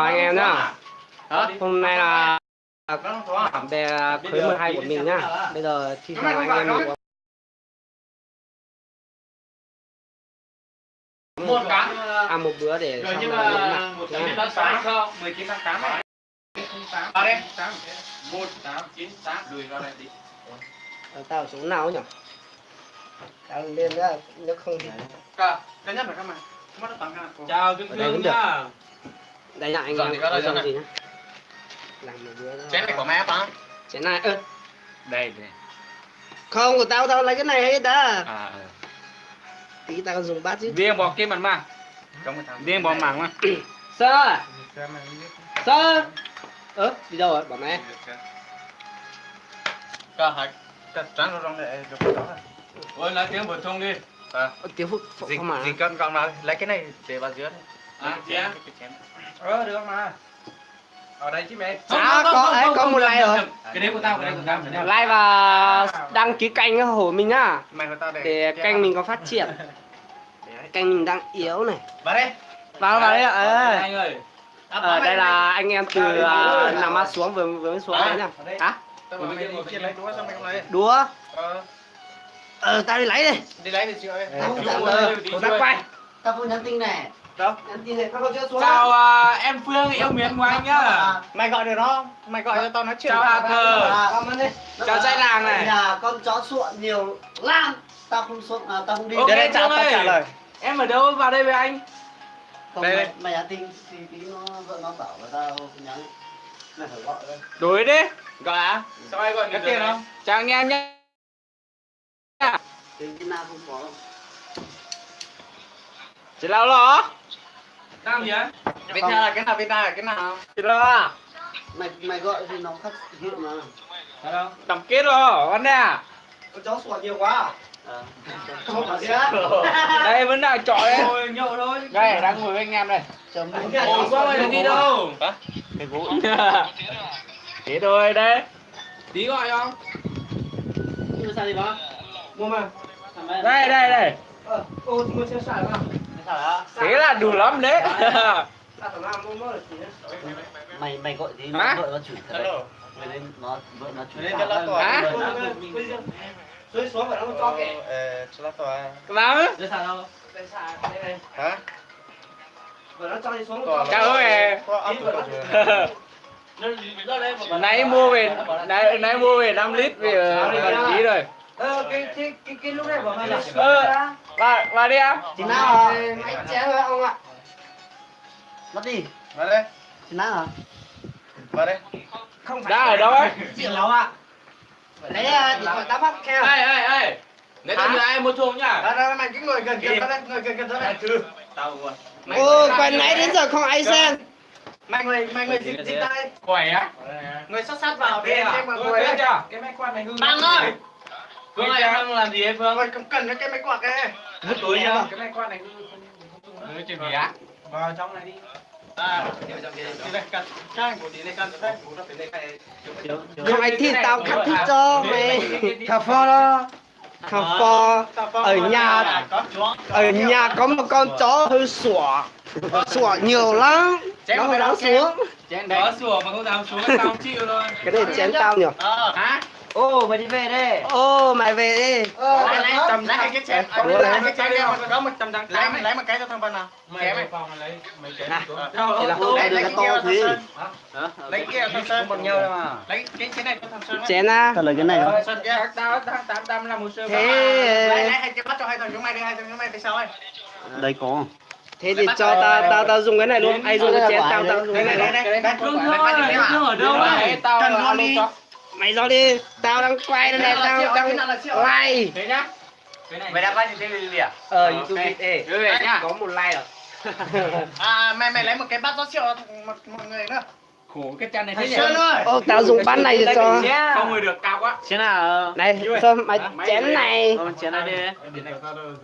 chào anh em nhá Hả? hôm nay là à? bè khối 12 của mình nhá bây giờ thi chào anh em mình Một cái. ăn một bữa để Rồi nhưng mà một chín tháng tám không? 19 tháng 8 này. Vào đây. một tám chín tám đùi vào đây tí. Ờ, tao chỗ nào nhỉ tao lên ra nếu không thì Cả, cái nhất là các mày. Chào đây Hương được. nhá. Đây là anh Dọn em thì có đây dọn dọn gì nhá làm một bữa. Chén này của mẹ phải chén này ơ Đây đây. không của tao tao lấy cái này hết đã À, ừ. tí tao dùng bát chứ riêng bỏ kim mặt mà. Trong cái thằng. Riêng bỏ mảng mà. sơ sơ ơ đi đâu rồi bảo mẹ Cả hai. Cả trắng rồi trong này đó. Ôi nói tiếng bổ sung đi. À. Tiếng phúc phúc mà dịch con con nào lấy cái này để vào dưới. À, chén. Ờ được mà. Ở đây chứ mẹ. À, có- ấy, có một like rồi. Cái đấy của tao, cái đấy của tao. like và đăng ký kênh của mình nhá Mày của tao để để kênh mình có phát triển. Kênh mình đang yếu này. Vào đây. vào vào đấy ạ. Ờ. Anh ơi. Ờ, đây là anh em từ uh, nằm mắt xuống vừa vừa mới xuống À, đấy nhá ở đây. hả? Đi đúa Ờ, ờ tao đi lấy đây đi lấy thì chịu ơi. Tao quay. Tao vừa nhắn tin này Đâu? không Chào à, em Phương yêu mến của anh nhá. Mày gọi được nó, mày gọi cho tao nói chuyện. Chào ơn đi Chào trai làng này. nhà con chó suộn nhiều lắm tao không suộn à, tao không đi Ok, Để đây trả Phương tao trả lời. Em ở đâu vào đây với anh? không Đây, mày, đây. mày nhắn tin thì tí nó vợ nó bảo là tao nhắn mày phải gọi đây Đối đi. Gọi à? Sao ai gọi Cái tiền không? Chào anh em nhé. cái cái nào không có. Chị lao lo. Á? Việt Nam là cái nào Việt Nam là cái nào? À? mày mày gọi thì nó khác hiệu mà Hello. Tổng kết rồi, con nè. con chó suộn nhiều quá à? Phải Đây vẫn đang trọi đấy. Thôi nhậu thôi. Đây, đang ngồi với anh em đây. chấm Ủa sao mày đi đâu? Hả? cái gỗ Thế thôi đấy. Tí gọi không? mua sao đi bác mua mà Đây, đây, đây. ờ ô thì mua xe xài mà Thế là đủ lắm đấy. mày mày gọi thì Hả? vợ nó chửi thật đấy Hello. mày lên nó vợ nó chửi Lên cho nó. Hả? dưới xuống phải nó cho kệ Ờ, cho nó tòa. Làm á. dưới sàn đâu dưới sàn đây này Hả? vợ nó cho đi xuống Tòa. Chào ơi. Rồi. nãy mua về nãy nãy mua về 5 lít về gần ký rồi. ờ cái cái cái cái lúc này bảo mày là Vào vào đi em. thì nào mày chén thôi ông ạ mất đi Vào đây. thì nào hả Vào đây. không Đã ở đâu ấy? chuyện đâu ạ lấy điện thoại tao bắt keo Ê ê ê. Nếu tao nhờ ai mua thuốc nhá. Đó, đó, mày cứ ngồi gần gần tao đây, ngồi gần gần tao đây. Tao luôn. ô quay nãy đến giờ không ai xem Mày ngồi, mày ngồi dịch dịch tay. Khỏe á. Ngồi sát sát vào để à? em mà Tôi ngồi đấy. chưa? Cái máy quạt này hư. Băng ơi. Phương ơi em đang làm gì ấy Phương? Cầm cần cái máy quạt đây. vứt túi nhá Cái máy quạt này không không không. chuyện gì á? Vào trong này đi. À, kia. Không ai thích tao cắt thích cho mày cà phê đó cà phê ở nhà ở nhà có một con chó hơi sủa sủa nhiều lắm nó không dám xuống Chén đấy. Có sủa mà không dám xuống tao không chịu thôi. cái này chén tao nhỉ Ờ. Hả? Ô mày đi về đây ô mày về đi Lấy lấy tầm lấy cái chén. Ờ, Lấy lấy cái chén kia. có một trăm trắng Lấy lấy một cái cho thằng Vân nào. Mày vào phòng lấy mấy xuống. Thì là hôm nay cái to kia thế. thằng Sơn. Lấy kia thằng Sơn. nhau đâu mà. Lấy cái chén này cho thằng Sơn. chén á tao lấy cái này Rồi, Sơn kia tao tao tám tám là một sơ. Lấy thế lấy hai cái bắt cho hai thằng chúng mày đi, hai thằng chúng mày đi sau ấy. đây có thế thì cho tao tao tao dùng cái này luôn ai dùng cái chén tao tao dùng cái này luôn đây, đây. Thôi, Phương ở đâu này? Tao Cần là đi. Mày do đi tao đang quay đây này tao đang like Thế nhá. Cái này. Mày đã bao nhiêu tiền gì à? ờ youtube Việt ê có một like rồi À mày mày lấy một cái bát rót rượu một mọi người nữa. Khổ cái chân này thế nhỉ? Sơn ơi. ô tao dùng bát này để cho Không ngồi được cao quá. Chén nào? này sơn mày chén này chén này đi.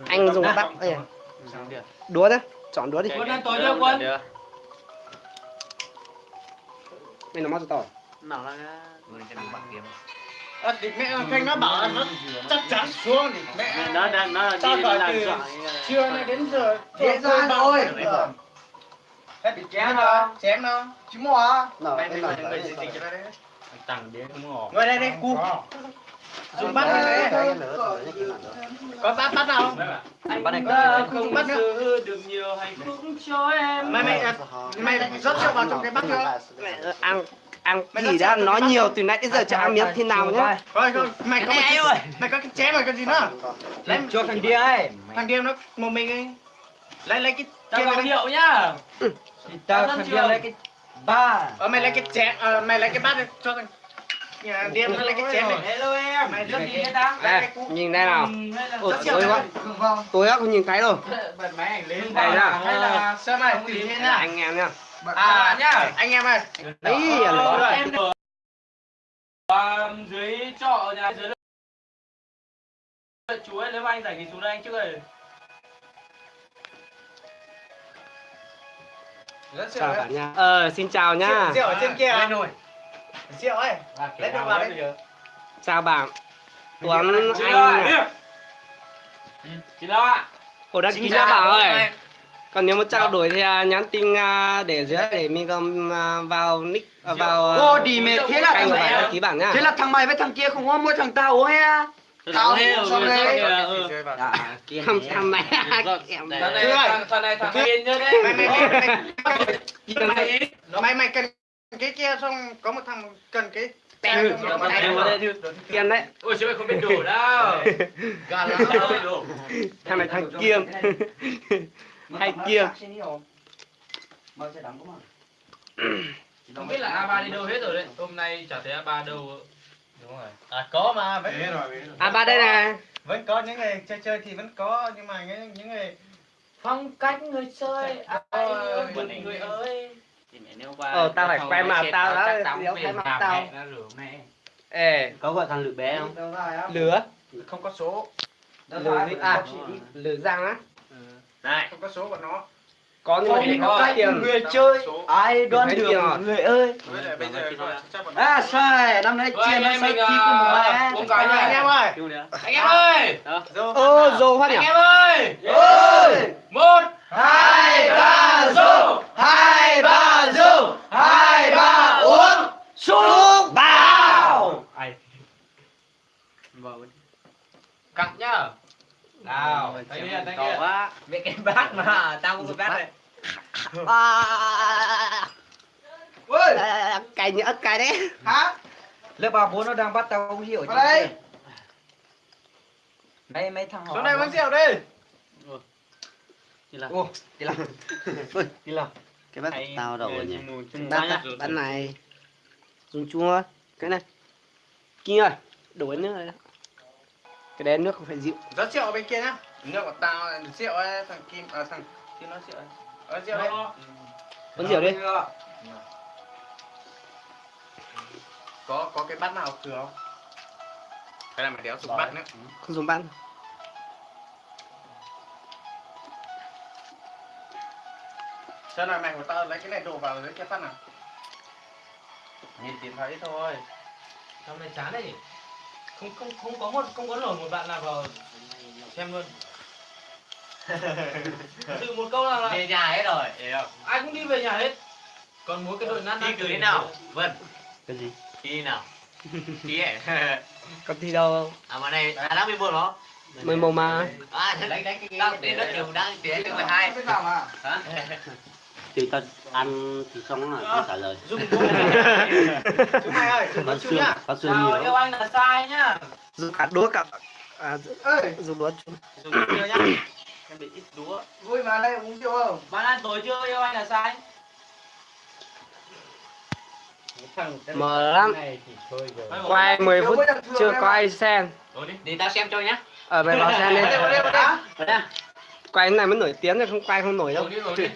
anh dùng bát đây đúa đấy chọn đúa đi Quân ăn tối chưa quân? Mày nó cho tao Nào là À, thì mẹ Thanh nó bảo là nó chắc chắn xuống thì mẹ nó nó nó Tao đi gọi làm từ trưa nay đến giờ giờ rồi. Ờ. Hết bị chém nó, chém nó. Chứ mua? Nào, Mày cho đấy. Tặng đến cũng ngỏ. Ngồi đây đây, cu. Dùng bắt này. Có bắt bắt nào không? Anh Bắt này không bắt bắt nữa. được nhiều hạnh phúc cho em. Mày mày mày rót rượu vào trong cái bát chưa? Mẹ, ăn ăn gì đã nói nhiều từ nãy đến giờ cho ăn miếng thế nào nhá Thôi thôi, mày có cái ơi. mày có cái chém rồi cái gì nữa? Lấy Cho thằng kia ấy. thằng điêu nó một mình ấy. Lấy lấy cái Tao kia mày rượu nhá. Tao thằng kia kia lấy cái ba Ờ mày lấy cái chém, ờ mày lấy cái bát đi cho thằng nhà điêu nó lấy cái chém này. Hello em. Mày rất Mày ta? Đây, nhìn đây nào Ôi, Rất tối quá Tối quá không nhìn thấy đâu Bật máy ảnh lên. Đây là sao mày thế nha. Anh em nhá À nhá, anh em ơi. Đấy à nó em ở à, dưới trọ nhà dưới chú ấy nếu mà anh rảnh thì xuống đây anh trước đây. Rất Chào cả nhà. Ờ, xin chào nhá Rượu ở trên kia. Lên rồi. Rượu ấy. Lấy được vào đấy. Chào bạn. Tuấn anh ạ chị lo ạ Ủa đăng ký nhá bảo ơi Còn nếu muốn trao đổi thì à, nhắn tin à, để dưới để mình còn à, vào nick à, vào à, Ô đi mẹ thế là thằng mày đăng ký bản nhá. Thế là thằng mày với thằng kia không có mỗi thằng tao he Tao xong đấy. Thằng thằng này em thằng này thằng này thằng yên nhá đấy. Mày mày mày này mày mày cần cái kia xong có một thằng cần cái Có một thằng thằng này này. Kiên đấy. Ôi chứ mày không biết đủ đâu. Thằng này thằng Kiên Hay Kiên không biết là a ba đi đâu hết rồi đấy. Hôm nay chả thấy a ba đâu. Đúng rồi. À có mà vẫn À ba đây này. Vẫn có những người chơi chơi thì vẫn có nhưng mà những những người phong cách người chơi. Ai một người ơi. Ờ tao phải quay mặt tao đã Nếu thấy mặt tao. Ê. Có gọi thằng lửa bé không? Lửa? Không có số. Lửa gì à Lửa răng á này. Không có số của nó. Có nhưng mà để có cách tiền. người chơi. Số. ai đoán được tiền người ơi. Bây giờ À sai. Năm nay chia nó sai chi mẹ uống anh cái em này ơi anh em ơi. Ô dồ phát nhỉ anh em ơi. Ơi một. Hai ba dô. hai ba dô. hai ba uống. xuống. Bao cặn nhá nào thấy đi thấy đi quá. Về cái bát mà tao cũng bát này. À, ơi à, Cày nữa cày đấy. Hả? Lớp ba bố nó đang bắt tao không hiểu vào đây. mấy mấy thằng họ số này uống rượu đi. Ô đi làm Ôi đi làm Cái bát Hay- tao đầu rồi nhỉ? Bát bát này. Dùng chua. Cái này. Kia ơi Đổ nước này Cái đấy nước không phải rượu. Rót rượu ở bên kia nhá. Rượu của tao là rượu ấy thằng kim à thằng kim nó rượu ấy. Ờ rượu đấy. Uống rượu đi có có cái bát nào thừa không? Hay là mày đéo dùng bát nữa? Không dùng bát sao này mày của tao lấy cái này đổ vào dưới cái bát nào? Nhìn tiền thấy thôi. Hôm nay chán đấy không không không có một không có nổi một bạn nào vào xem luôn tự một câu nào là về nhà hết rồi không ai cũng đi về nhà hết còn mỗi cái đội nát thi cử thế nào vân Cái gì thi nào ấy Có thi đâu à mà này à đang bị buồn nó Mười một mà à đánh đánh cái đang đến đất trường đang tiến đến mười hai thì ta ăn thì xong rồi không trả lời. dùng chú mày ơi dùng xương nhá. xương nhiều yêu anh là sai nhá. Dùng cả đũa cả à, dùng đũa chung. Dùng chưa nhá. Em bị ít đúa vui mà đây uống rượu không? Bạn ăn tối chưa? Yêu anh là sai. Mở lắm. Quay 10 phút chưa có ai xem. Đi. Tao xem cho nhá. Ở mày vào xem đi Quay cái này mới nổi tiếng rồi không quay không nổi đâu. Đi đi.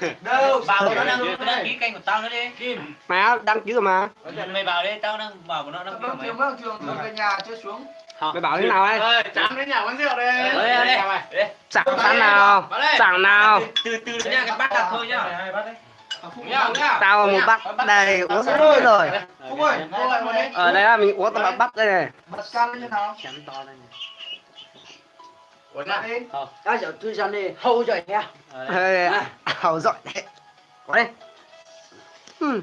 Đâu bảo nó đăng nó đăng ký kênh của tao nữa đi. Kim. Mày á, đăng ký rồi mà. Mày vào đây tao đang bảo của nó đăng ký của vâng mày trường vâng trường vâng về nhà chưa xuống. Mày bảo thế nào ấy? Chán đến nhà uống rượu đây. Đây đây đây Chẳng sẵn nào. Chẳng nào. Từ từ nha cái bát đặt thôi nhá hai bát đấy nhá nhá Tao một bát đây uống hết rồi. đây. Ở đây là mình uống tao bắt đây này. bật can lên như nào? Chấm to lên Ủa lại đi Các cháu thư dân đi hâu rồi nha Ê, Ảo giỏi đấy Bỏ đây. Ừ.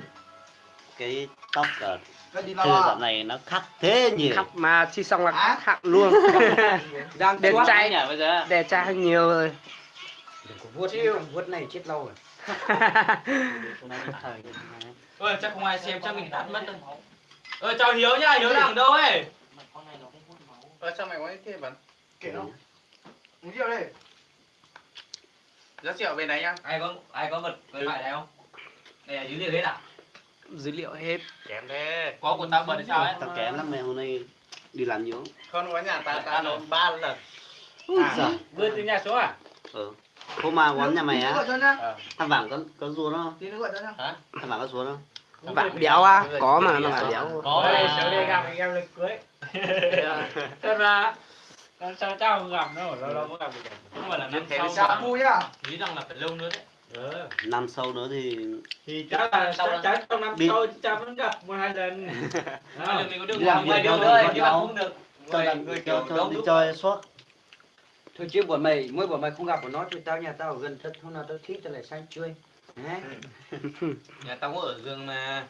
cái tóc ở Cái đi thư dạo này nó khắc thế nhiều Khắp mà chi xong là khắc luôn. Đang Đẹp trai. nhỉ bây giờ Đẹp trai hơn nhiều rồi. Đừng có vuốt, vuốt này chết lâu rồi. ơi chắc không ai xem chắc mình tắt mất đâu ơi chào hiếu nhá hiếu đang đâu ấy Ờ sao mày có cái kia bắn? Kể không? Uống rượu đây. Rất rượu bên đấy nhá. ai có ai có vật với phải đây không? Đây là dữ liệu hết à? Dữ liệu hết. Kém thế. có của tao bật hay sao ấy? Tao kém lắm mày hôm nay đi làm nhiều Không? Có nhà ta ta nó ba lần. Ui giời. vươn từ nhà xuống à? Ừ. Hôm mà quán nhà mày á thằng vàng có có rùa nó thằng vàng có rùa nó không Bạn béo à? Có mà nó bạn béo. có. Đây sớm đây gặp anh em lên cưới thật ra làm sao tao không gặp đâu lâu lâu mới gặp được không phải là năm Thế sau mà. vui nhá. nghĩ rằng là phải lâu nữa đấy ừ. năm sau nữa thì thì chắc là Sau chắc chắn trong năm Đi. sau cha vẫn gặp một hai lần giờ mình có Đi làm làm vài việc đâu đi đâu. mà không được cho làm người cho kiểu cho đi chơi suốt Thôi chứ bọn mày, mỗi bọn mày không gặp của nó thì tao nhà tao ở gần thật hôm nào tao thích tao lại sang chơi. Đấy. nhà tao có ở giường mà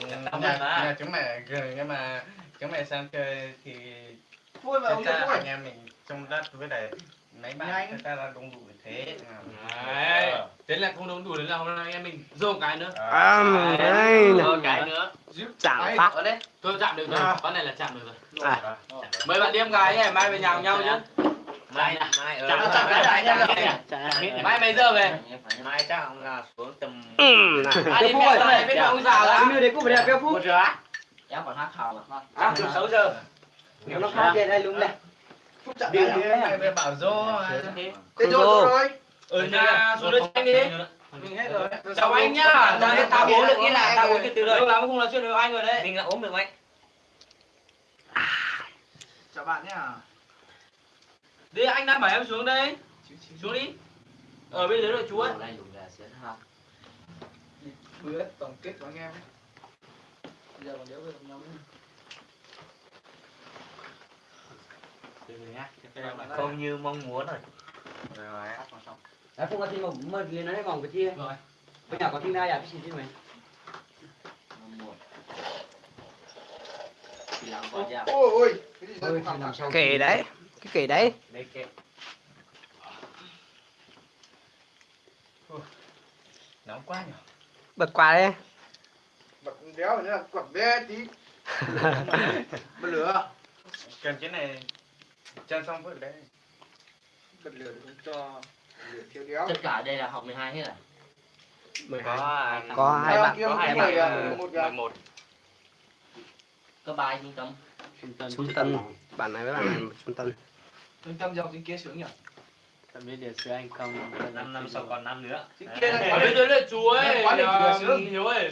Tao Nhà, mệt mà. nhà chúng mày gần nhưng mà chúng mày sang chơi thì Vui mà ông vui. anh em mình trong đất với lại mấy bạn người ta là đông đủ thế. đấy thế là không đúng đủ đến là hôm nay em mình dô một cái nữa. À, đây nè. dô cái nữa. Chạm phát. tôi chạm được rồi. Con này là chạm được rồi. À, mấy bạn đi em gái ấy, mai về nhà cùng nhau chứ mai à mai Chạm- chạm cái đại nhân rồi. mai mấy giờ về? mai chắc ông là xuống tầm ừ, này. à đi mẹ tao biết ông già lắm miêu đấy cũng phải đẹp béo phúc. em còn hát hào mà. À, 6 giờ. Nếu nó khác trên đây đúng này. Phúc chạm Đi cái đi này. mày về bảo dô. Thế rồi, rồi, rồi. ở nhà xuống đây anh đi. Mình hết rồi. chào anh nhá. Tao tao bố được nghĩa là tao bố cái từ lâu lắm không nói chuyện được anh rồi đấy. Mình là ốm được anh. Chào bạn nhá. đi anh đang bảo em xuống đây. Xuống đi. Ở bên dưới đội chú ấy. Bữa tổng kết của anh em. Ấy. Giờ còn đéo về cùng nhau nữa. Không như mong muốn rồi Đấy, không có thi mà mà liền nó vòng cái chia. Rồi. Bây giờ có thi ai à cái gì chứ mày? Ôi đấy. Cái kể đấy. đây kệ Nóng quá nhỉ. Bật quà đây. Bật đéo nữa là quật bé tí. Bật lửa. Cần cái này chân xong vứt đấy. Bật lửa để không cho lửa thiếu đéo. tất cả đây là học 12 hết à Mười có à, Có hai bạn. Có hai bạn. bạn. Một bạn. 11. có ba trung tâm trung tâm tân. Bạn này với bạn này trung tân. Trung tâm dòng trên kia sướng nhỉ? tao biết điều xưa anh không năm năm sau còn năm nữa Trên kia là dưới đội chú ấy Quá đỉnh kìa, sướng. hiếu ấy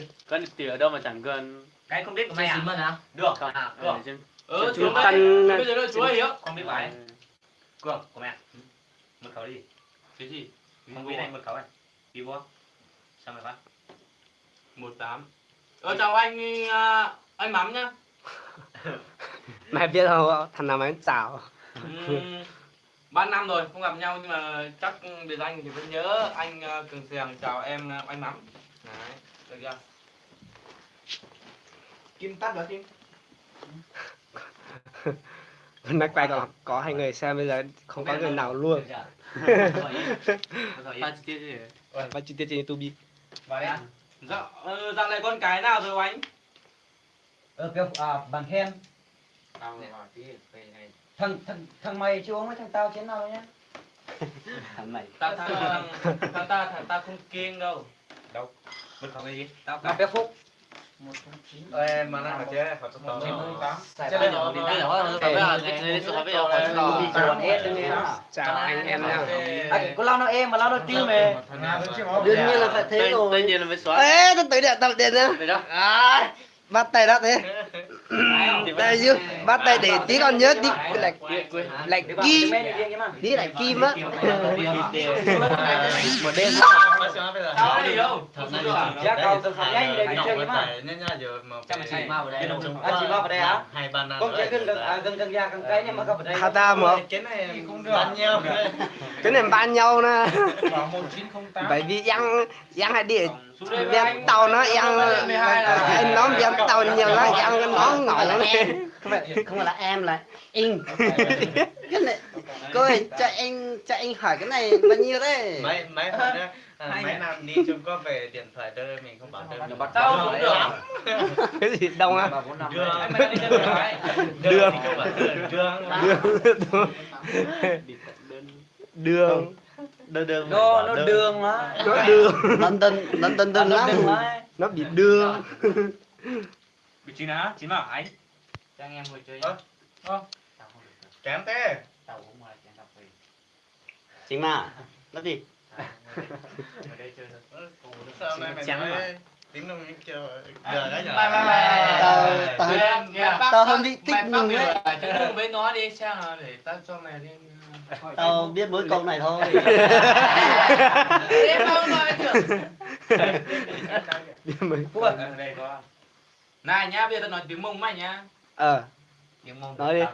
thì ở đâu mà chẳng gần cái không biết của mày mày à à được à ở được ờ xuống đây tân. dưới đội chú ấy không biết phải cường của mẹ. Mật khẩu đi. Cái gì? Không biết anh mật khẩu này. Đi vô sao mày phát một tám. Ờ chào anh à, anh mắm nhá. Mày biết không? Thằng nào mày chào. Ba năm rồi không gặp nhau nhưng mà chắc biệt danh thì vẫn nhớ anh à, cường sèng. Chào em à, anh mắm. Đấy được chưa? Kim tắt đó Kim. Nó quay còn có hai người xem bây giờ không có người nào luôn. ba chi tiết gì Và chi tiết trên YouTube. Vào đây. dạ ờ, dạo này con cái nào rồi anh Ờ, béo à, bằng khen. Thằng thằng thằng mày chưa uống với thằng tao chén nào đâu nhá. thằng này ta ta ta ta ta, ta không kiêng đâu mật khẩu gì tao Là béo phúc. Ê, mà nó phải tốt tốt. Xài Chơi ba bây giờ bây giờ bây giờ bây giờ hết đấy nghe nó. Chào anh em nha. À, có lao nó em mà lao nó tim mày. Đương nhiên là phải thế rồi. nhiên là mới xóa Ê, tôi tới điện tập điện nha. Đây đó À, bắt tay đó thế. Đây chứ, bắt tay để tí con nhớ tí lạch lạch Để bảo kim, tí lạch kim á. một đêm Giá cao từ phòng nhanh đây cái. À, à, này ban nhau nè. Bảo 1908. Bởi vì Giang Giang hay đi anh. tàu nó ăn Lên 12 là- anh nó viên tàu nhiều nó ăn cái nón nổi nó này không phải không phải là em là anh cái này cô ơi cho anh cho anh hỏi cái này bao nhiêu đấy mấy mấy đó à, mấy năm đi chung có về điện thoại đưa mình không bảo đưa bắt Tao xuống được. cái gì đông á thì không bảo đưa đường. Đường đường đường. Nó nó đường. á nó đường. London London London lắm. đường á nó bị đường. Bị chín á, chín bảo anh. Cho anh em ngồi chơi nhá. Ơ. kém thế. Tao uống ngoài chén cà phê. chính mà. Nó gì Ở đây chơi thôi. sao nay mày Chém đồng kêu giờ đấy Bye bye bye. Tao- tao- bác- tao mày thích bác mừng đấy. đừng với nó đi xem là để tao cho mày đi tao biết mỗi câu này thôi đây có. Này nhá, bây giờ tao nói tiếng Mông mày nhá. ờ Tiếng Mông. Nói đi.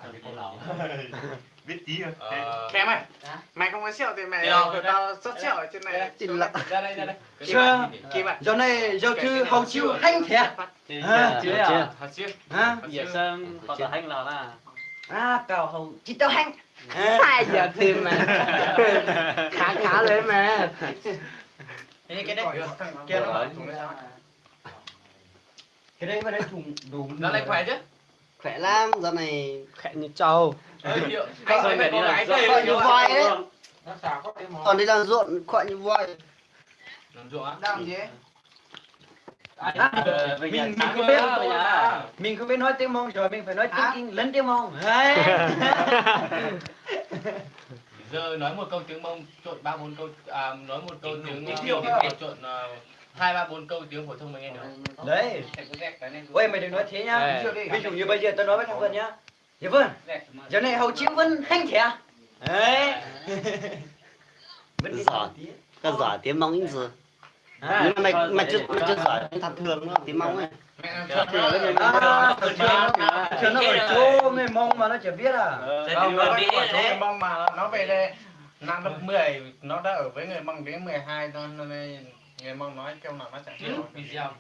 biết tí rồi Ờ. Kém mày. Mày không có sẹo thì mày đâu? tao xuất sẹo ở trên này. Xin lỗi. Ra đây, ra đây. Chưa. kim ạ giờ này giờ chứ hầu chiêu hành thiệt À, chưa. chưa. Thật chứ. hả? Giờ sơn có tờ hành là là à cao hầu chỉ tao hành hai giờ tìm mà. Khá khá đấy. Mà cái cái đấy kia nó nó cái đấy mà đấy trùng đúng Ra đây khỏe chứ? khỏe lắm giờ này khẽ như trâu Đây gọi như voi món. còn đi làm ruộng khỏe như voi. Làm ruộng á? làm gì À, Ờ, mình mình không biết mình không biết nói tiếng mông rồi mình phải nói tiếng kinh lẫn tiếng mông. Giờ nói một câu tiếng mông trộn ba bốn câu à, nói một câu tiếng Tiếng Thiệu. trộn uh, hai ba bốn câu tiếng phổ thông mày nghe được. Đấy. Ôi mày đừng nói thế nhá. Ví dụ như bây giờ tao nói với thằng Vân nhá dạ vâng. Giờ này hầu chiêu Vân hành thiệt đấy. Vân đi Giỏi. có giỏi tiếng mong ít gì à, nhưng mà mày mày chưa mày chưa giỏi thật thường nữa tiếng mong à, thường. Thường. Nó ở chỗ người mông mà nó chỉ biết à. Không nó ở chỗ người mông mà nó về đây. Năm lớp 10 nó đã ở với người mông đến 12 thôi nên người mông nói câu nào nó chẳng hiểu. Video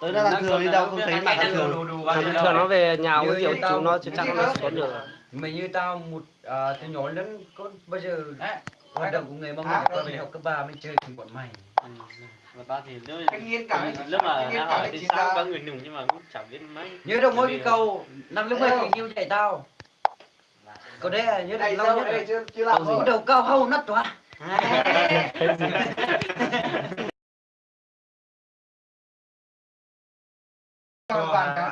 tới nó thật thường đi đâu không thấy mà thật thường thường thường nó về nhà uống rượu chúng nó chứ chắc nó xuống được. Mày như tao một à, từ nhỏ đến con bây giờ hoạt động của người mông À, tao đi học cấp ba mới chơi cùng bọn mày. Và ba thì cả lúc mà nó hỏi thì sao? có người nùng nhưng mà cũng chẳng biết mấy. Nhớ đâu mỗi cái câu năm lớp mười tình yêu dạy tao. Câu đấy là nhớ đây lâu đâu nhất đây chưa chưa làm đầu cao hâu nát toa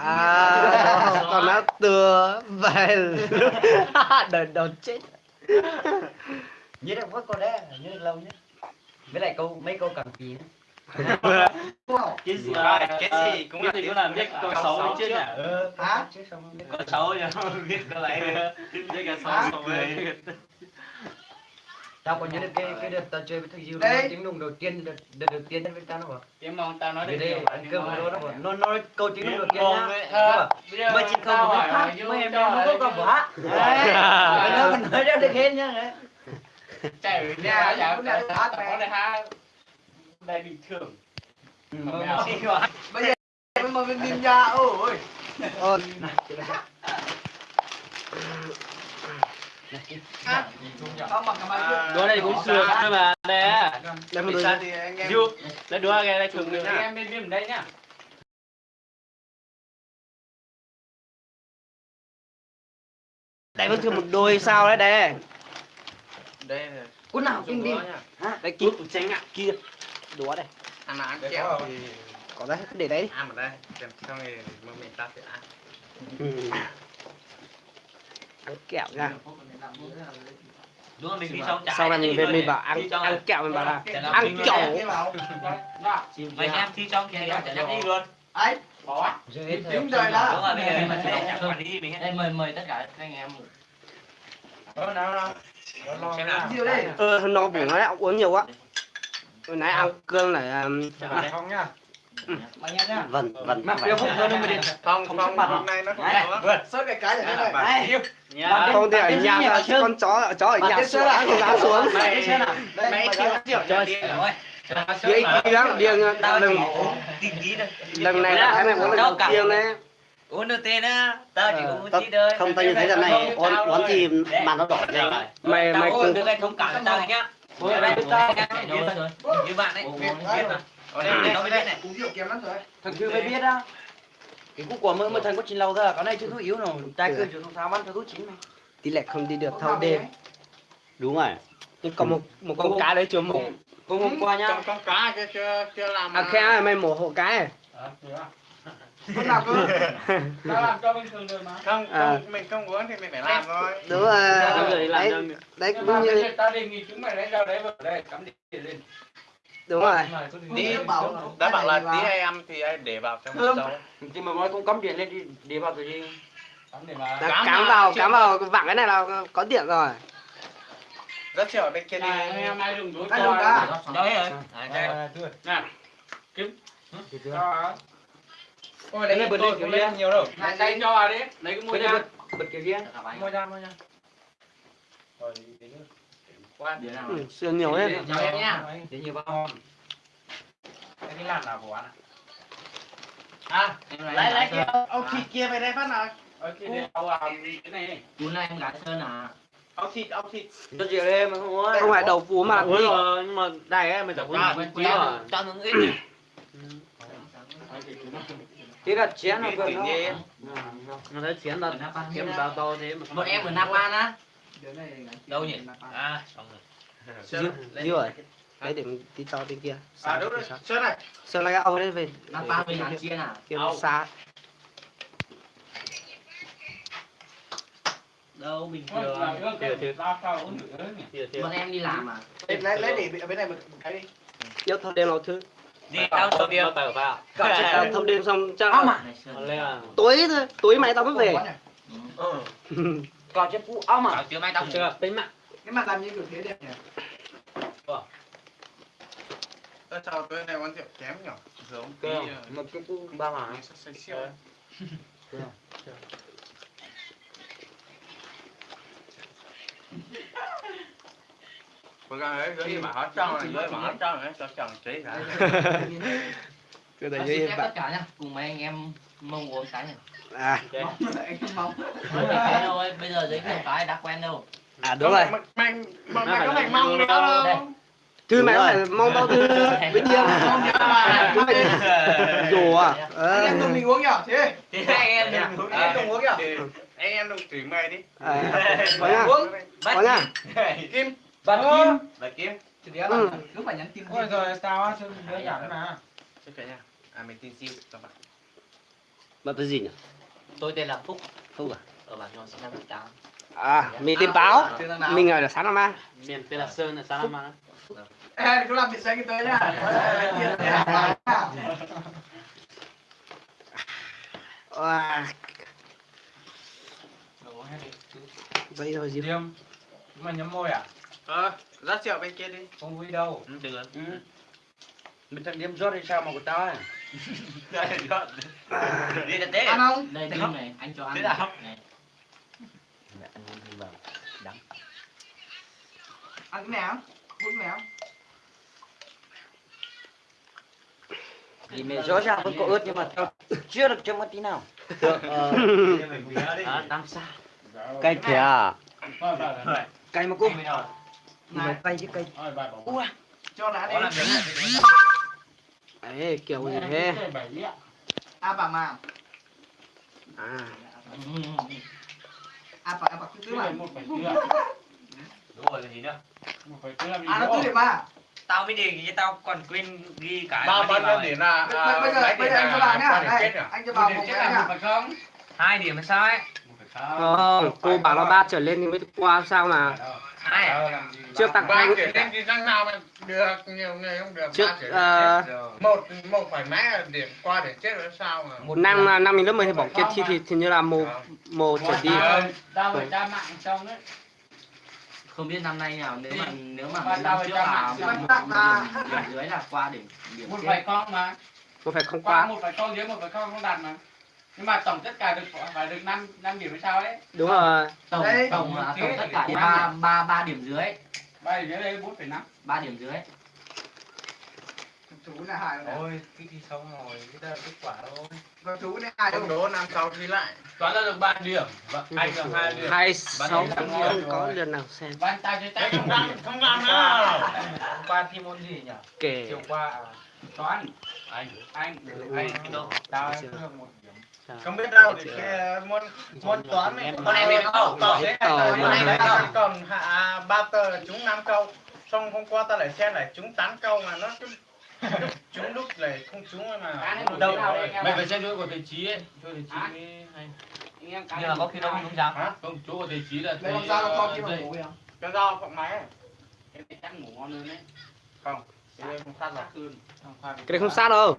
à còn nó tựa về lúc đời đầu chết. Nhớ được mỗi câu đấy là nhớ được lâu nhất. Với lại câu mấy câu cảm kỳ nữa? Cái gì? Cái gì cũng là cái cũng là biết. Câu xấu đấy chứ nhỉ ờ hả? rồi câu xấu nhỉ biết câu lại biết cái xấu xấu về tao còn nhớ được cái cái đợt tao chơi với thầy Diêu tiếng nùng đầu tiên đợt đợt đầu tiên với tao nó bảo tiếng mông tao nói được đây nhiều ăn cơm với nó nó bảo nó nói câu tiếng nùng đầu tiên nhá. ờ, bây giờ mày chỉ không hỏi hát mày em nó có cả bả. Đấy. Nó nói ra được hết nhá đấy. Chạy nhà chả chả hát có này hát đây bình thường. Ừ, Mà mà- mèo mà- bây giờ mình nhìn ra ôi. Ôi không bằng cái máy đứa này cũng sườn thôi mà đây á. Đây một Vì đôi sao? thì anh em. Đứa cái đây thường Anh em bên bên đây nhá đây vẫn thường một đôi sao đấy đây. Đây là nào kinh đi. đây kia tránh ạ. Kia. Đúa đây. Ăn là ăn kẹo. thì có đấy để đấy ăn ở đây. Kèm xong thì mà mình ta sẽ ăn ăn kẹo nha. Đúng rồi mình đi xong sau này mình về mình bảo ăn ăn kẹo mình bảo là ăn kẹo. mày em thi trong kia dám đi luôn. Ấy bỏ. Đúng rồi đó. mời mời tất cả các anh em. Đó nào. Nào ơ nó bụng nó đã uống nhiều quá. Hồi nãy ăn cơm lại um, không nhá vần vần mà bây giờ nó mới đi không Không không sắp mặt hôm nay nó không sốt cái cái này này Đấy. nhá không thì ở nhà là gì con chó ở chó ở nhà xuống thì giá xuống. Mày đó triệu cho đi rồi. Dễ đi lắm. điên tao thôi lần này là cái này muốn lần đầu tiên đấy. uống được tên á. Tao chỉ Ờ, uống tí thôi. không tao nhìn thấy lần này uốn uốn thì mà nó đỏ rồi mày mày uống cùng được anh thông cảm tao nhá. như bạn ấy. Biết mà ở đây nó mới biết này Uống rượu kém lắm rồi. thằng chưa mới biết á cái cú quả mơ mới thành có chín lâu à cái này chưa thuốc yếu nào trai cơn chưa thuốc tháo cho thuốc chín này tỷ lệ không đi được thâu đêm đúng rồi nhưng còn một một con cá đấy chưa mổ hôm hôm qua nhá con cá kia chưa chưa làm. à khe mày mổ hộ cái à? Không làm cơ. Tao làm cho bình thường rồi mà. Không, À. không, mình không uống thì mình phải làm thôi. đúng rồi rồi làm đấy đấy cũng như tao đề nghị chúng mày lấy ra đấy vào đây cắm điện lên. Đúng rồi Tí đã bảo là tí hay ăn thì ai để vào trong dầu. thì mà nói không cắm điện lên đi để vào cái gì Cắm để mà. Đã cắm vào cắm vào vẳng cái này là có điện rồi Rất chiều ở bên kia đi. Em ai dùng đối Ai dùng rồi Nè. Kiếm. Cho. Ôi đấy bật lên kiểu cũng á? nhiều đâu. Này đây cho vào đi. Lấy cái môi ra. bật kiểu gì á Môi ra, môi ra. Qua điện nào. Ừ, xưa nhiều hết. Chào em nhá. để nhiều vào Cái làm nào của anh ạ? À, lấy lấy kia. Ông thịt kia về đây phát nào. Kia để tao làm cái này này. cuốn này em gái sơn à? Ông thịt, ông thịt. cho chị em mà không uống không phải đầu phú mà là thịt rồi. Nhưng mà đây ấy mình chẳng à, uống quý rồi. Cho nó ít thế là chén nó gần nó nó thấy chén là kiếm bao to thế mà một em ở Napa á đâu nhỉ? À xong rồi. Dư dư rồi. Đấy để mình đi cho bên kia. À đúng rồi, sơn này. sơn lại ông đấy về. Napa với hàng chiên à kia nó xa. Đâu bình thường. cái tao tao bọn em đi làm à? Lấy lấy để ở bên này một cái đi. nhớ thâu đêm nào thứ. Đi tao sầu điêu tờ vào. Chắc thâu đêm xong chắc à? Tối thôi tối mai tao mới về Còn chết phụ ong à? Chưa mai tao chưa? Tính mạng. Cái mặt làm như kiểu thế đẹp nhỉ? Tôi chào tôi này quán rượu kém nhỏ giống tí ờ, một cái phụ ba mà. say siêu. Cố gắng ấy, dưới mà hết trơn này, dưới mà hết trơn này, cho chồng cả. cứ để bạn. tất cả nhá. Cùng mấy anh em mong uống cái này. À. Cái đâu ấy, bây giờ giới thiệu cái đã quen đâu. À đúng rồi. Mày, mày, mày, mày có phải mong nữa đâu. thư mày có phải mong tao thư. Bên kia Mong nhớ mà. dù à. Ờ Anh em tụi mình uống nhở, thế. anh em đừng Anh em đừng uống nhở. Anh em đừng chửi mày đi. à. Có nhá Uống. có nhá Kim. Bạn Kim. Bà Kim. ừ. Cứ phải nhắn tin. Ôi rồi tao á, sao đứa giảm mà. Chứ cả nhà. À mình tin siêu các bạn. bạn tên gì nhỉ tôi tên là Phúc Phúc à ở bản nhỏ sinh năm 18 à mình tin báo mình ở là sáng năm ba miền tên là sơn là sao năm mà Ê, cứ làm biệt danh tới nhá. à vậy thôi gì Điềm. Mà nhắm môi à? Ờ, dắt rượu bên kia đi. Không vui đâu. Được. Mình thằng điếm rót thì sao mà của tao ấy Đi là thế. ăn không? Đây điếm này anh cho ăn Thế nào? này. Ăn cái nào? Uống cái nào? thì mẹ rõ ràng vẫn có ướt nhưng mà tao chưa được cho một tí nào. À tam sa cái kìa. Thôi, vào rồi. cay mà cô. Này cay chứ vào, vào. ua Cho lá đi. ấy kiểu gì thế. À bà mà. à À bà, à bà cứ mà. đúng rồi là gì nữa À nó tứ điểm mà. tao mới đề nghị tao còn quên ghi cả Ba mấy bao điểm vào là Bây giờ bây giờ anh cho bà nhá. Anh cho bà Một cái nhá. hai điểm là sao ấy không cô bảo là ba trở lên thì mới qua sao mà Hai à? Đâu, làm gì Trước tặng Ba anh trở lên thì răng nào mà được, nhiều người không được. trước chết rồi. Một một phải mấy điểm qua để chết rồi sao mà. một năm năm mình lớp mười thì bỏ kia thi thì thì như là mồ mồ trở đi Tao phải tra mạng trong đấy. không biết năm nay nào nếu mà nếu mà Ba mấy năm phải trước cho là mạng một, xin một, tặng một mà. điểm, dưới là qua điểm điểm Một chết phải không mà. có phải không Qua một phải không dưới một phải không không đạt mà. Nhưng mà tổng tất cả được phải được 5 5 điểm hay sao đấy. đúng rồi tổng Đây. tổng là tổng tất cả năm ba điểm. ba ba điểm dưới Ba điểm dưới đây 4,5. ba điểm dưới thú này hại rồi Ôi, cái thì xong rồi, cái là kết quả thôi. con thú này hại Không đâu đố năm sau thi lại. Toán là được 3 điểm, và anh được 2 điểm. hai sáu không có lượt nào xem Bạn ta chơi tay Không làm, không làm nào. Hôm qua thi môn gì nhỉ? kể Chiều qua à, toán. Anh, anh, anh, đâu? Tao được một. Không biết đâu thì cái môn môn toán này Con em biết không? Còn Biết thế môn này còn hạ ba tờ là trúng 5 câu. Xong hôm qua tao lại xem lại trúng 8 câu mà nó cứ lúc lại không trúng mà. Đâu Mày phải xem chỗ của thầy Chí ấy, chỗ thầy mới hay. Nhưng mà có khi đâu không dám. Hả? Không, chỗ của thầy Chí là thầy con dao nó con ờ, kia mà ngủ không Cái dao phộng máy. Chắc ngủ ngon hơn đấy. Không. Cái đây không sát rồi. cái này không sát đâu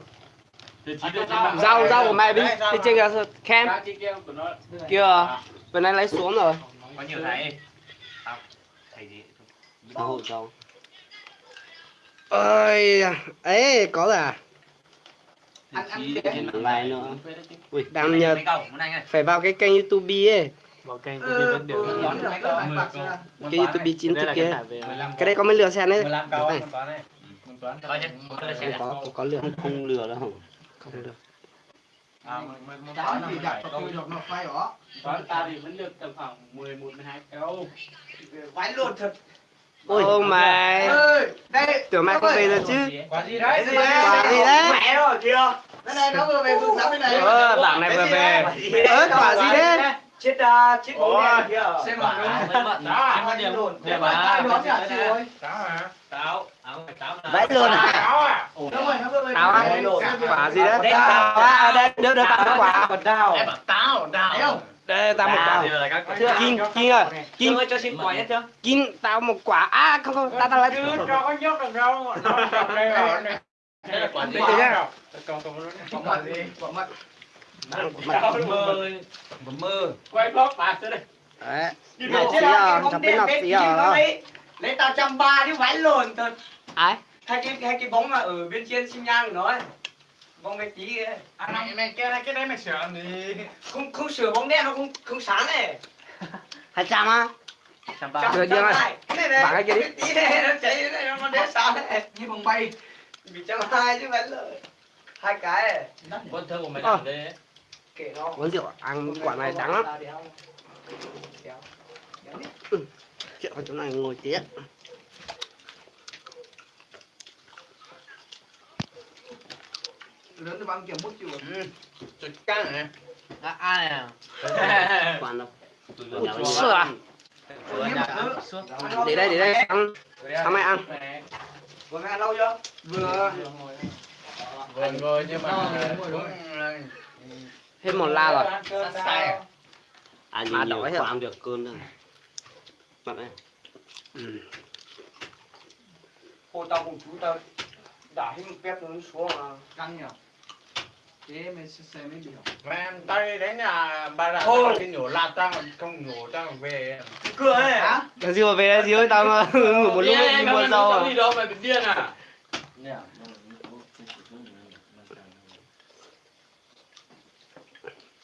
dao dao của mày đi đi trên kia nó. kia bên này lấy xuống rồi Có nhiều thầy. Thầy gì? Đâu đâu. ơi ấy có là. Lại nữa. ui đang nhờ Mấy câu, muốn anh ơi. phải vào cái kênh youtube ấy vào kênh của mình được đoán được cái youtube chính thức kia 15 cái đây có mấy lượt xem đấy 15 câu này môn toán này. Môn toán. Coi chứ, coi không xem. có có Không không lừa đâu. Không được À, mười- mười- mười- Toán thì đặt vào tôi được nó phai đó Toán ta thì vẫn được tầm khoảng 11 12 câu. Vãi luôn thật. ôi mày ơi đây tưởng mày không về rồi chứ Quả gì đấy? quả gì đấy Mẹ rồi kìa. đây này nó vừa về phương giáo bên này ờ bảng này vừa về ớ quả gì đấy Chết à, chết đèn kìa. xem mà mới mận. Đó, Xem có điểm luôn. để Điểm mà à. nó nhả chịu rồi Táo hả? Táo. Áo phải táo nào. Vãi luôn à. Táo à? rồi á quả gì đấy tao á đây đưa đưa tao một quả táo, Thấy đào. không? đây tao một quả các Kim, Kim ơi, Kim, ơi cho xin quả nhất chưa? Kim, tao một quả. À, không không, tao tao lấy. Chứ cho có nhốt được đâu. Nó trong đây ở đây. Là quả gì? Còn còn luôn. Quả gì quả mật Táo mơ. Mơ. Quay vlog bà tới đây. Đấy. Nọc xí à, chọc cái nọc xí à đó. Lấy tao trăm ba chứ vãi luôn thật. Ai? Hai cái hai cái bóng mà ở bên trên xin nhang của nó ấy. Bóng cái tí ấy. À, mày mày cái này cái đấy mày sửa gì? Không không sửa bóng đen nó không không sáng này. Hai trăm á? Trăm chưa trăm mày? hai. Cái này này. Cái kia đi. Tí này nó cháy này nó đen sáng này. như vòng bay Bị trăm hai chứ vãi luôn. Hai cái này. Quân thơ của mày Ờ. làm đây ấy. Kể nó. Uống rượu, ăn quả này đắng lắm. Chuyện ở chỗ này ngồi tía. lớn thì bằng kiểu bút chịu Chụp căng hả? À, ai à? Quan đâu. Sữa à? Để đây, để đây, ăn. Sao mày ăn? Vừa ăn lâu chưa? vừa Vừa ngồi nhưng mà cũng Hết một la rồi. à? À nhiều đói rồi. được cơn đâu. Mặt này. Ừ. Hồi tao cùng chú tao đã hình pet nó xuống mà. căng nhỉ thế mình sẽ xem mấy biểu Mà em tay đến nhà bà đã Thôi. cái nhổ lạt tao không nhổ tao về Cửa ấy. hả Cái gì mà về đây gì ơi, tao mà ngủ một lúc đi mua rau à. Đi đâu mày bị điên à?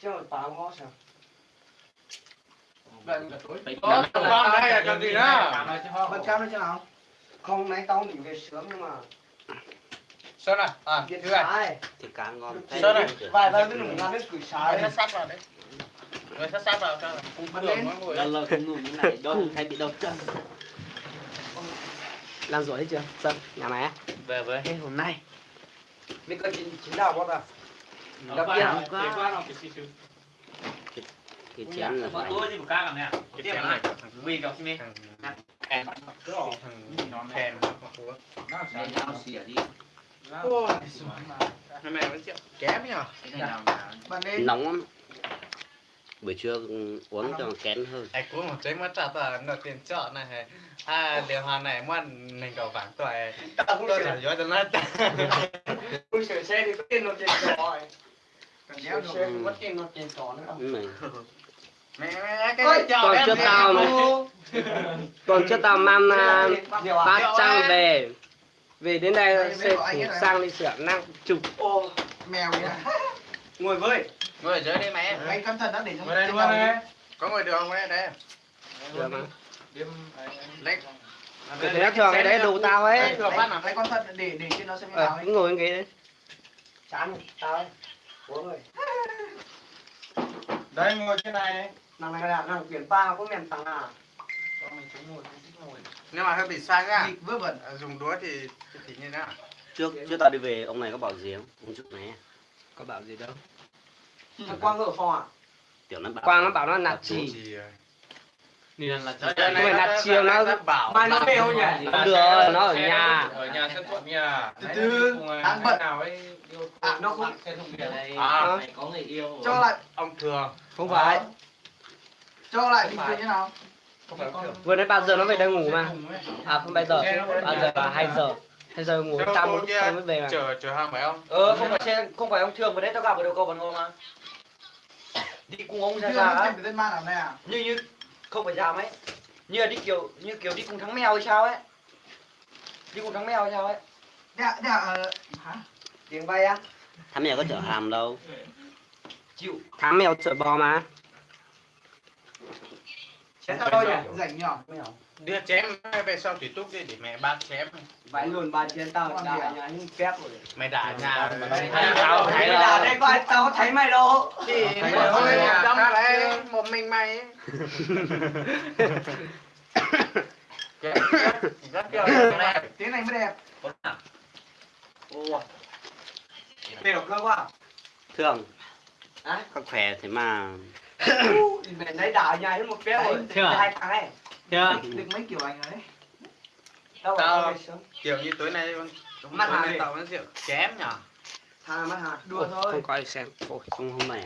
Chứ mà tao ngon sao? Có con đây là cần gì nữa bật cam lên cho nào Không nãy tao định về sớm nhưng mà Sơn à? À, thứ này. Thì cá ngon. Sơn này. Vài vài cái lủng ngắn đến củi Rồi sai. sát vào đấy Rồi sát sát vào cho không lên. nó ngồi Lần lần không ngủ như này đâu hay bị đâu chân. Làm rồi hết chưa? Sơn, nhà mày á? Về với. Ê, hôm nay. Mình có chín đào bao à? Nó Đặc quá biệt. nó quá quá nó cái chén là phải. tôi gì một ca nè. Cái chén này Vì đi. thằng Em. thằng thèm Ôi, Hôm nay vẫn chịu kém nhở lên Nóng lắm. Buổi trưa uống cho kén hơn. Ai cũng một giấy mất trả tờ nó tiền chọn này hay à điều hòa này ngoan mình cầu vàng tuổi Tao không tôi là gió cho nó không sửa xe thì có tiền nó tiền ấy. cần được không có tiền nó tiền trò nữa. Này. Mẹ mẹ cái Ôi, còn mẹ tao. Còn cho tao mang à, ba trang về. Về đến đây sẽ sang đi sửa năng chụp. Ô, mèo vậy ngồi với. ngồi ở dưới đây mẹ anh cẩn thận đã để ngồi đây luôn đây có ngồi đường không đây Được mà. lấy Cái thế thường cái đấy đủ tao ấy. Thừa phát nào lấy con thật để để cho nó xem như nào ấy ngồi cái đấy. chán tao ấy uống rồi Đây ngồi trên này. Đấy nàng này là nàng chuyển ba có mềm tăng à Nhưng mà hơi bị sai nhá. Nghịch vớ vẩn. À, Dùng đũa thì thì như thế nào. Trước trước tao đi về ông này có bảo gì không? Ông trước này. Có bảo gì đâu. thằng quang ở phòng à? Tiểu nó bảo. Quang nó bảo nó nạt chỉ. Ờ, này này là chiều nó- bảo Mai nó kêu nhỉ? Không được, nó ở nhà. ở nhà sân thuận nhà Từ từ, ăn bận. nào ấy À, nó không- xe thông kia này À. mày có người yêu cho lại ông thường Không phải. cho lại bình thường như nào không phải ông thường Vừa nãy bao giờ nó về đây ngủ mà. À không bây giờ. Bao giờ là 2 giờ. 2 giờ ngủ tao kia tao mới về mà. chở chở hàng phải không Ờ không phải xe không phải ông thường vừa đấy tao gặp ở đầu cầu Bản Ngô mà. Đi cùng ông ra này à như như không phải giảm ấy. Như là đi kiểu như kiểu đi cùng thắng mèo hay sao ấy? Đi cùng thắng mèo hay sao ấy? Đạ, đạ, ờ, hả? tiếng bay á. Thằng mèo có chở hàm đâu. Chịu. Thám mèo chở bò mà. Chén tao đâu nhỉ? Rảnh nhỏ đưa chém về sau thủy túc đi để mẹ bác chém. Vãi luôn ba trên tao à? nhà những phép rồi. Mày đả nhà Mày- tao thấy là đây coi tao thấy mày đâu? Thì thôi thôi, đâm lại một mình mày. Tiếng này mới đẹp. Đều cơ quá. Thường. À? có khỏe thế mà mày lấy đảo nhà đến một phép rồi. à? hai thằng ấy chưa Được mấy kiểu ảnh đấy tao kiểu như tối nay Mắt hàng nay tao vẫn rượu chém nhở? Thằng mắt hạt Đùa thôi. Không có ai xem. Ôi. không hôm này